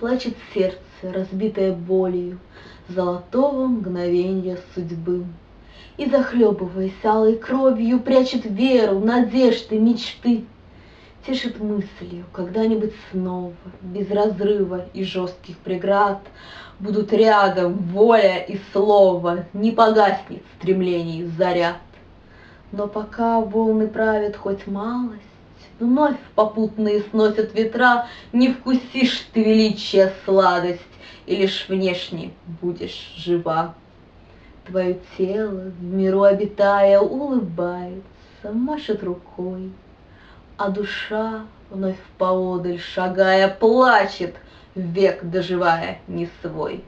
Плачет сердце, разбитое болью Золотого мгновенья судьбы. И, захлебываясь алой кровью, Прячет веру, надежды, мечты. Тешит мыслью, когда-нибудь снова, Без разрыва и жестких преград, Будут рядом воля и слово, Не погаснет стремлений заряд. Но пока волны правят хоть малость, Вновь попутные сносят ветра, Не вкусишь ты величия сладость, И лишь внешне будешь жива. Твое тело, в миру обитая, улыбается, машет рукой, А душа, вновь поодаль шагая, плачет, век доживая не свой.